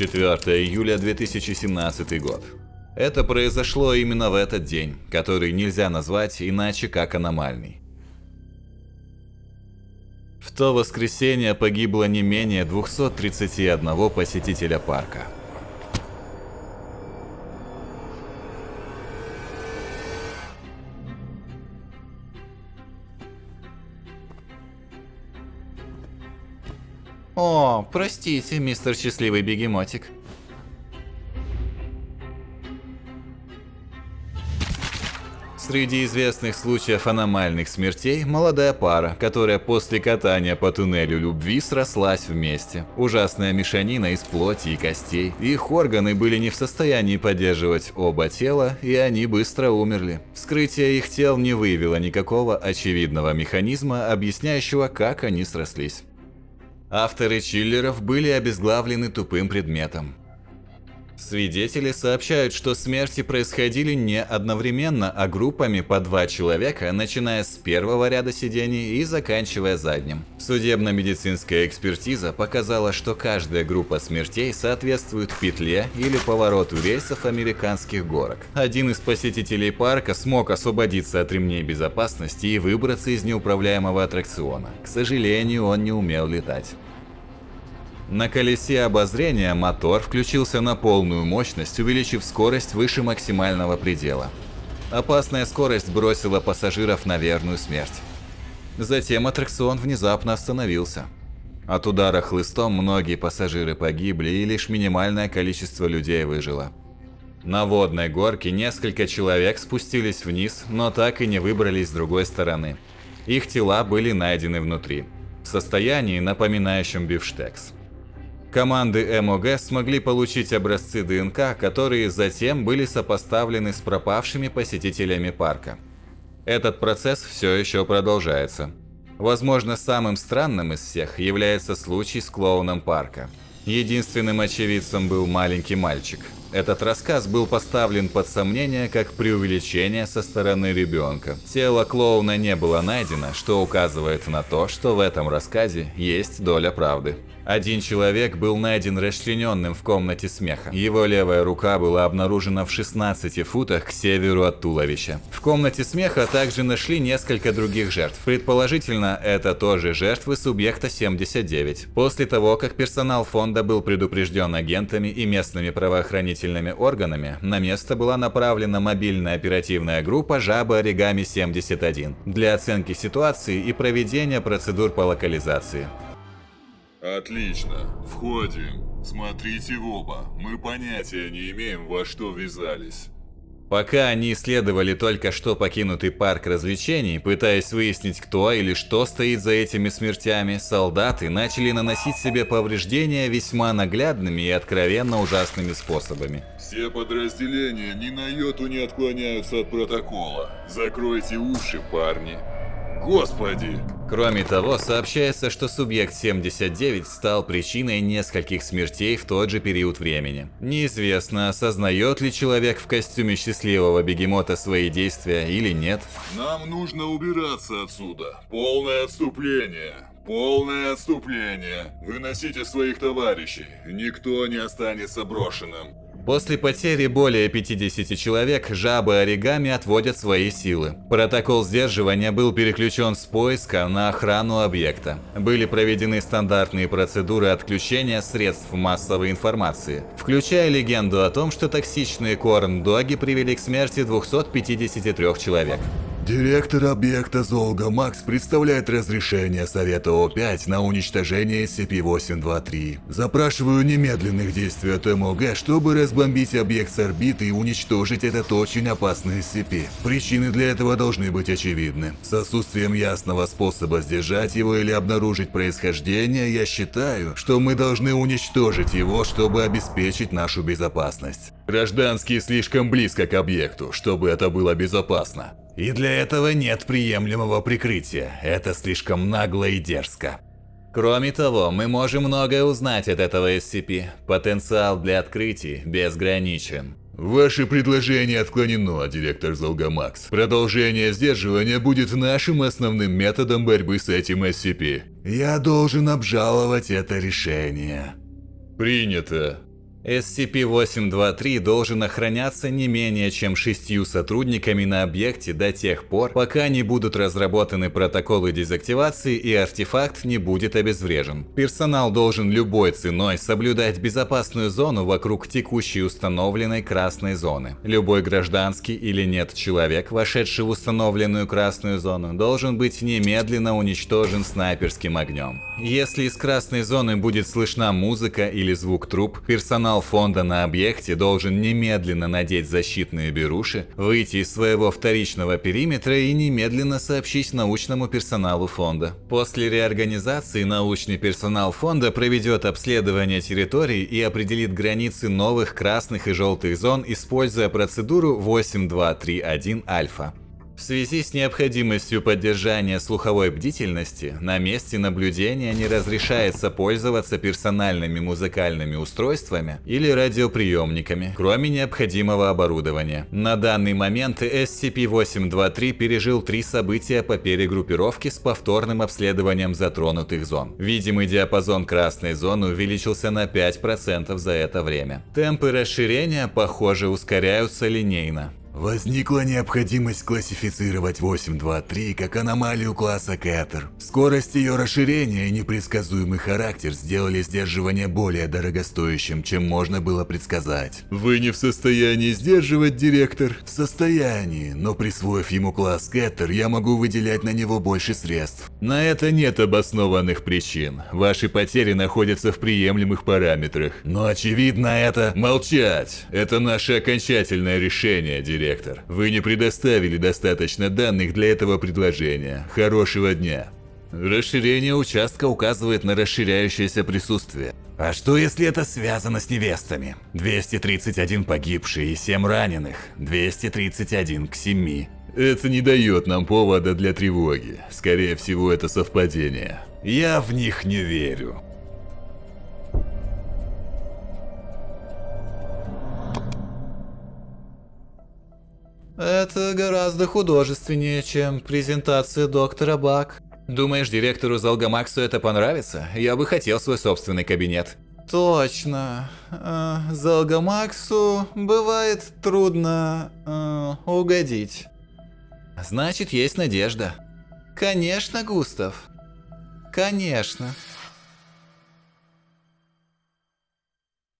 4 июля 2017 год. Это произошло именно в этот день, который нельзя назвать иначе как аномальный. В то воскресенье погибло не менее 231 посетителя парка. О, простите, мистер Счастливый Бегемотик. Среди известных случаев аномальных смертей молодая пара, которая после катания по туннелю любви срослась вместе. Ужасная мешанина из плоти и костей. Их органы были не в состоянии поддерживать оба тела, и они быстро умерли. Вскрытие их тел не выявило никакого очевидного механизма, объясняющего, как они срослись. Авторы чиллеров были обезглавлены тупым предметом. Свидетели сообщают, что смерти происходили не одновременно, а группами по два человека, начиная с первого ряда сидений и заканчивая задним. Судебно-медицинская экспертиза показала, что каждая группа смертей соответствует петле или повороту рельсов американских горок. Один из посетителей парка смог освободиться от ремней безопасности и выбраться из неуправляемого аттракциона. К сожалению, он не умел летать. На колесе обозрения мотор включился на полную мощность, увеличив скорость выше максимального предела. Опасная скорость бросила пассажиров на верную смерть. Затем аттракцион внезапно остановился. От удара хлыстом многие пассажиры погибли и лишь минимальное количество людей выжило. На водной горке несколько человек спустились вниз, но так и не выбрались с другой стороны. Их тела были найдены внутри, в состоянии, напоминающем бифштекс. Команды МОГ смогли получить образцы ДНК, которые затем были сопоставлены с пропавшими посетителями парка. Этот процесс все еще продолжается. Возможно, самым странным из всех является случай с клоуном парка. Единственным очевидцем был маленький мальчик. Этот рассказ был поставлен под сомнение как преувеличение со стороны ребенка. Тело клоуна не было найдено, что указывает на то, что в этом рассказе есть доля правды. Один человек был найден расчлененным в комнате смеха. Его левая рука была обнаружена в 16 футах к северу от туловища. В комнате смеха также нашли несколько других жертв. Предположительно, это тоже жертвы субъекта 79. После того, как персонал фонда был предупрежден агентами и местными правоохранительными органами, на место была направлена мобильная оперативная группа «Жаба Оригами 71» для оценки ситуации и проведения процедур по локализации. Отлично. Входим. Смотрите в оба. Мы понятия не имеем, во что ввязались. Пока они исследовали только что покинутый парк развлечений, пытаясь выяснить, кто или что стоит за этими смертями, солдаты начали наносить себе повреждения весьма наглядными и откровенно ужасными способами. Все подразделения ни на йоту не отклоняются от протокола. Закройте уши, парни. Господи! Кроме того, сообщается, что субъект 79 стал причиной нескольких смертей в тот же период времени. Неизвестно, осознает ли человек в костюме счастливого бегемота свои действия или нет. Нам нужно убираться отсюда. Полное отступление. Полное отступление. Выносите своих товарищей. Никто не останется брошенным. После потери более 50 человек, жабы оригами отводят свои силы. Протокол сдерживания был переключен с поиска на охрану объекта. Были проведены стандартные процедуры отключения средств массовой информации, включая легенду о том, что токсичные корн-доги привели к смерти 253 человек. Директор объекта Золга Макс представляет разрешение Совета О5 на уничтожение SCP-823. Запрашиваю немедленных действий от МОГ, чтобы разбомбить объект с орбиты и уничтожить этот очень опасный SCP. Причины для этого должны быть очевидны. С отсутствием ясного способа сдержать его или обнаружить происхождение, я считаю, что мы должны уничтожить его, чтобы обеспечить нашу безопасность. Гражданские слишком близко к объекту, чтобы это было безопасно. И для этого нет приемлемого прикрытия. Это слишком нагло и дерзко. Кроме того, мы можем многое узнать от этого SCP. Потенциал для открытий безграничен. Ваше предложение отклонено, директор Золгамакс. Продолжение сдерживания будет нашим основным методом борьбы с этим SCP. Я должен обжаловать это решение. Принято. SCP-823 должен охраняться не менее чем шестью сотрудниками на объекте до тех пор, пока не будут разработаны протоколы дезактивации и артефакт не будет обезврежен. Персонал должен любой ценой соблюдать безопасную зону вокруг текущей установленной красной зоны. Любой гражданский или нет человек, вошедший в установленную красную зону, должен быть немедленно уничтожен снайперским огнем. Если из красной зоны будет слышна музыка или звук труб, персонал Персонал фонда на объекте должен немедленно надеть защитные беруши, выйти из своего вторичного периметра и немедленно сообщить научному персоналу фонда. После реорганизации научный персонал фонда проведет обследование территории и определит границы новых красных и желтых зон, используя процедуру 8231 альфа. В связи с необходимостью поддержания слуховой бдительности, на месте наблюдения не разрешается пользоваться персональными музыкальными устройствами или радиоприемниками, кроме необходимого оборудования. На данный момент SCP-823 пережил три события по перегруппировке с повторным обследованием затронутых зон. Видимый диапазон красной зоны увеличился на 5% за это время. Темпы расширения, похоже, ускоряются линейно. Возникла необходимость классифицировать 823 как аномалию класса Кэтер. Скорость ее расширения и непредсказуемый характер сделали сдерживание более дорогостоящим, чем можно было предсказать. Вы не в состоянии сдерживать, директор? В состоянии, но присвоив ему класс Кэтер, я могу выделять на него больше средств. На это нет обоснованных причин. Ваши потери находятся в приемлемых параметрах. Но очевидно это... Молчать! Это наше окончательное решение, директор директор. Вы не предоставили достаточно данных для этого предложения. Хорошего дня. Расширение участка указывает на расширяющееся присутствие. А что если это связано с невестами? 231 погибший и 7 раненых. 231 к 7. Это не дает нам повода для тревоги. Скорее всего, это совпадение. Я в них не верю. Это гораздо художественнее, чем презентация доктора Бак. Думаешь, директору Залгамаксу это понравится? Я бы хотел свой собственный кабинет. Точно. Э, Залгамаксу бывает трудно э, угодить. Значит, есть надежда. Конечно, Густав. Конечно.